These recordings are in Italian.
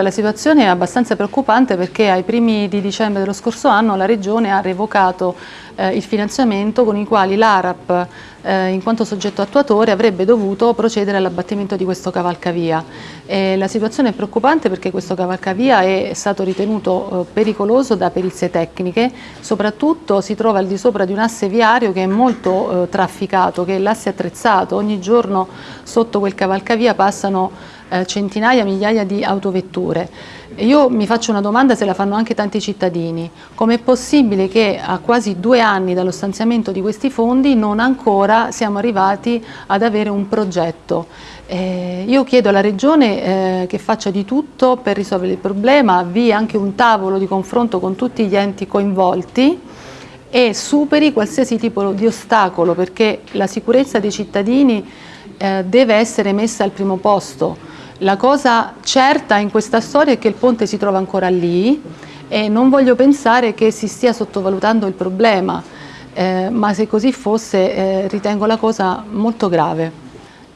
La situazione è abbastanza preoccupante perché ai primi di dicembre dello scorso anno la Regione ha revocato eh, il finanziamento con i quali l'ARAP, eh, in quanto soggetto attuatore, avrebbe dovuto procedere all'abbattimento di questo cavalcavia. E la situazione è preoccupante perché questo cavalcavia è stato ritenuto eh, pericoloso da perizie tecniche, soprattutto si trova al di sopra di un asse viario che è molto eh, trafficato, che è l'asse attrezzato, ogni giorno sotto quel cavalcavia passano eh, centinaia, migliaia di autovetture. Io mi faccio una domanda se la fanno anche tanti cittadini. Com'è possibile che a quasi due anni dallo stanziamento di questi fondi non ancora siamo arrivati ad avere un progetto? Eh, io chiedo alla Regione eh, che faccia di tutto per risolvere il problema, avvii anche un tavolo di confronto con tutti gli enti coinvolti e superi qualsiasi tipo di ostacolo perché la sicurezza dei cittadini eh, deve essere messa al primo posto la cosa certa in questa storia è che il ponte si trova ancora lì e non voglio pensare che si stia sottovalutando il problema, eh, ma se così fosse eh, ritengo la cosa molto grave.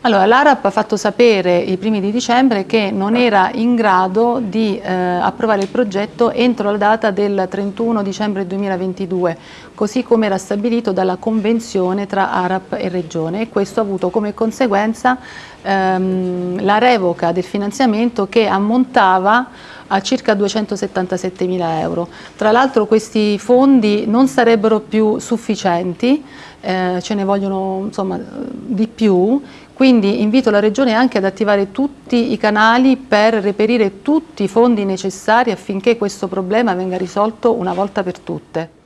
Allora, l'ARAP ha fatto sapere i primi di dicembre che non era in grado di eh, approvare il progetto entro la data del 31 dicembre 2022, così come era stabilito dalla convenzione tra ARAP e Regione e questo ha avuto come conseguenza ehm, la revoca del finanziamento che ammontava a circa 277 mila euro. Tra l'altro questi fondi non sarebbero più sufficienti, eh, ce ne vogliono insomma, di più, quindi invito la Regione anche ad attivare tutti i canali per reperire tutti i fondi necessari affinché questo problema venga risolto una volta per tutte.